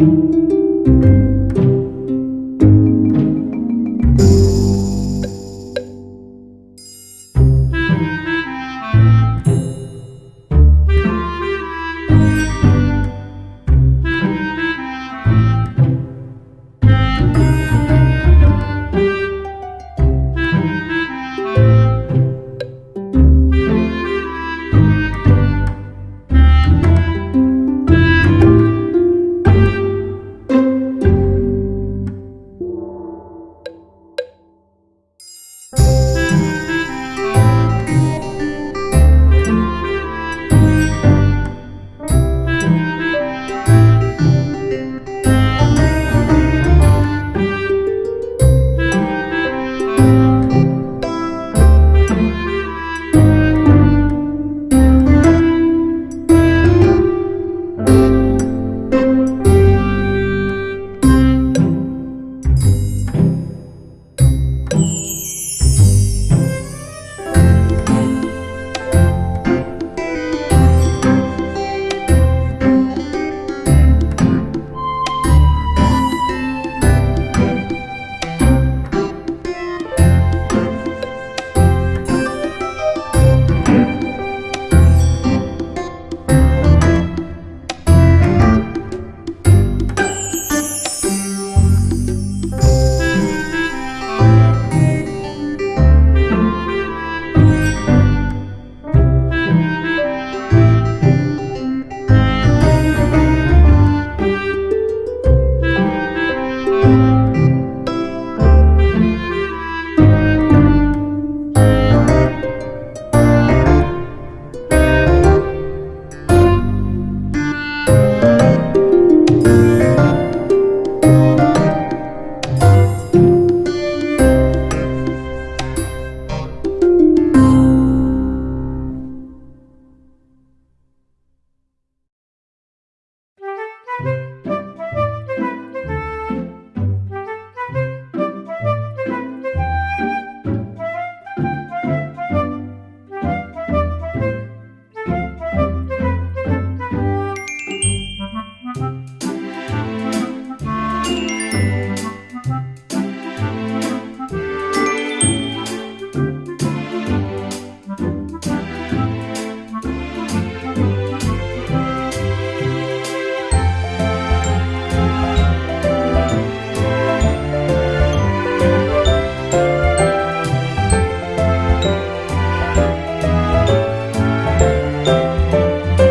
Música Música